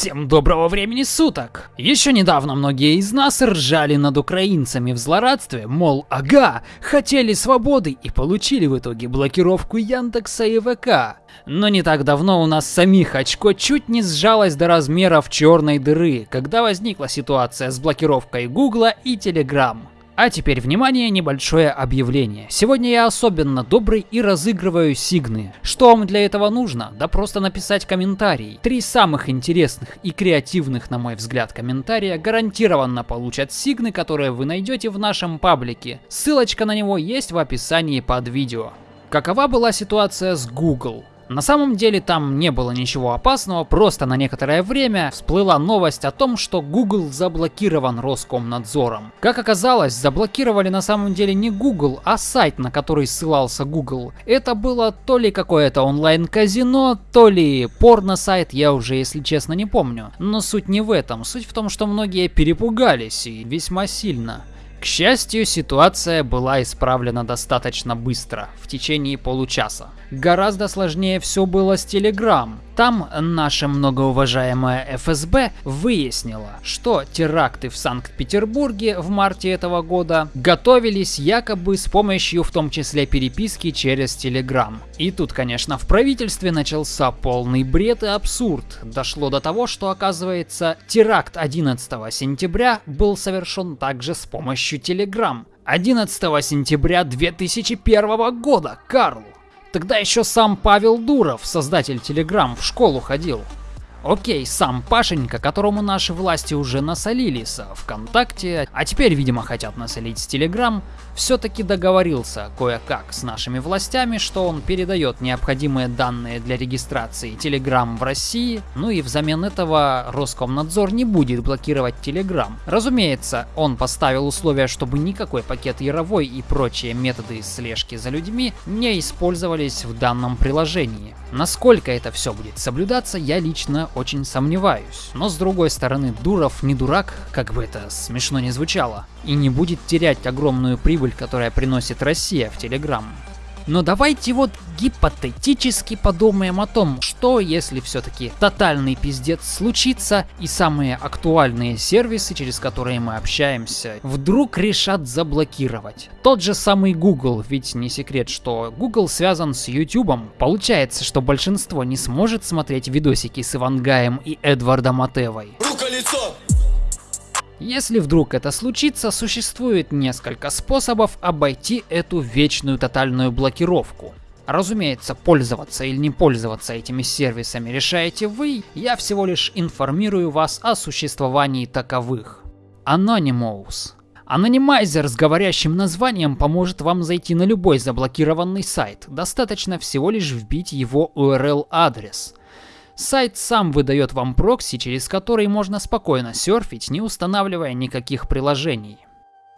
Всем доброго времени суток! Еще недавно многие из нас ржали над украинцами в злорадстве, мол, ага, хотели свободы и получили в итоге блокировку Яндекса и ВК. Но не так давно у нас самих очко чуть не сжалось до размеров черной дыры, когда возникла ситуация с блокировкой Гугла и Телеграм. А теперь, внимание, небольшое объявление. Сегодня я особенно добрый и разыгрываю сигны. Что вам для этого нужно? Да просто написать комментарий. Три самых интересных и креативных, на мой взгляд, комментария гарантированно получат сигны, которые вы найдете в нашем паблике. Ссылочка на него есть в описании под видео. Какова была ситуация с Google? На самом деле там не было ничего опасного, просто на некоторое время всплыла новость о том, что Google заблокирован Роскомнадзором. Как оказалось, заблокировали на самом деле не Google, а сайт, на который ссылался Google. Это было то ли какое-то онлайн-казино, то ли порно-сайт, я уже если честно не помню. Но суть не в этом, суть в том, что многие перепугались и весьма сильно. К счастью, ситуация была исправлена достаточно быстро, в течение получаса. Гораздо сложнее все было с Telegram. Там наша многоуважаемая ФСБ выяснила, что теракты в Санкт-Петербурге в марте этого года готовились якобы с помощью в том числе переписки через Telegram. И тут, конечно, в правительстве начался полный бред и абсурд. Дошло до того, что оказывается теракт 11 сентября был совершен также с помощью Telegram. 11 сентября 2001 года, Карл. Тогда еще сам Павел Дуров, создатель Telegram, в школу ходил. Окей, сам Пашенька, которому наши власти уже насолили с ВКонтакте, а теперь, видимо, хотят насолить с Телеграм, все-таки договорился кое-как с нашими властями, что он передает необходимые данные для регистрации Телеграм в России, ну и взамен этого Роскомнадзор не будет блокировать Телеграм. Разумеется, он поставил условия, чтобы никакой пакет Яровой и прочие методы слежки за людьми не использовались в данном приложении. Насколько это все будет соблюдаться, я лично очень сомневаюсь. Но с другой стороны, Дуров не дурак, как бы это смешно не звучало, и не будет терять огромную прибыль, которая приносит Россия в Телеграм. Но давайте вот гипотетически подумаем о том, что если все-таки тотальный пиздец случится и самые актуальные сервисы, через которые мы общаемся, вдруг решат заблокировать. Тот же самый Google, ведь не секрет, что Google связан с YouTube. Получается, что большинство не сможет смотреть видосики с Ивангаем и Эдвардом Матевой. Рука-лицо! Если вдруг это случится, существует несколько способов обойти эту вечную тотальную блокировку. Разумеется, пользоваться или не пользоваться этими сервисами решаете вы, я всего лишь информирую вас о существовании таковых. Anonymous. Анонимайзер с говорящим названием поможет вам зайти на любой заблокированный сайт, достаточно всего лишь вбить его URL-адрес. Сайт сам выдает вам прокси, через который можно спокойно серфить, не устанавливая никаких приложений.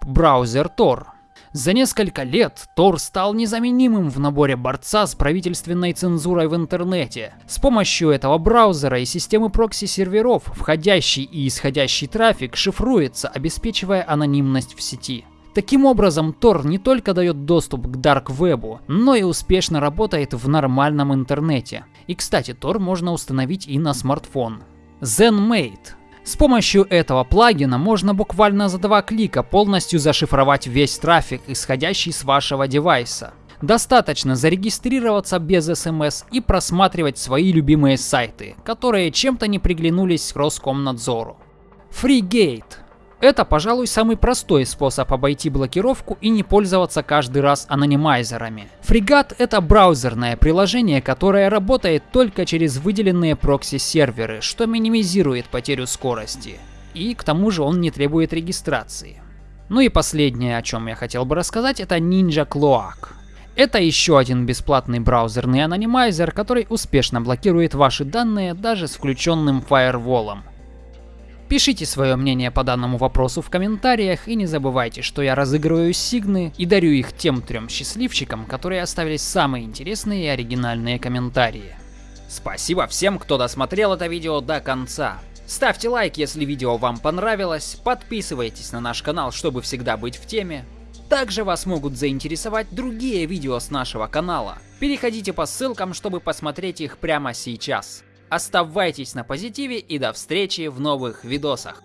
Браузер Tor. За несколько лет Tor стал незаменимым в наборе борца с правительственной цензурой в интернете. С помощью этого браузера и системы прокси-серверов входящий и исходящий трафик шифруется, обеспечивая анонимность в сети. Таким образом, Tor не только дает доступ к Dark Web, но и успешно работает в нормальном интернете. И кстати, Tor можно установить и на смартфон. ZenMate. С помощью этого плагина можно буквально за два клика полностью зашифровать весь трафик, исходящий с вашего девайса. Достаточно зарегистрироваться без смс и просматривать свои любимые сайты, которые чем-то не приглянулись Роскомнадзору. FreeGate это, пожалуй, самый простой способ обойти блокировку и не пользоваться каждый раз анонимайзерами. Фрегат — это браузерное приложение, которое работает только через выделенные прокси-серверы, что минимизирует потерю скорости. И к тому же он не требует регистрации. Ну и последнее, о чем я хотел бы рассказать, это Ninja Cloak. Это еще один бесплатный браузерный анонимайзер, который успешно блокирует ваши данные даже с включенным фаерволом. Пишите свое мнение по данному вопросу в комментариях и не забывайте, что я разыгрываю сигны и дарю их тем трем счастливчикам, которые оставили самые интересные и оригинальные комментарии. Спасибо всем, кто досмотрел это видео до конца. Ставьте лайк, если видео вам понравилось, подписывайтесь на наш канал, чтобы всегда быть в теме. Также вас могут заинтересовать другие видео с нашего канала. Переходите по ссылкам, чтобы посмотреть их прямо сейчас. Оставайтесь на позитиве и до встречи в новых видосах.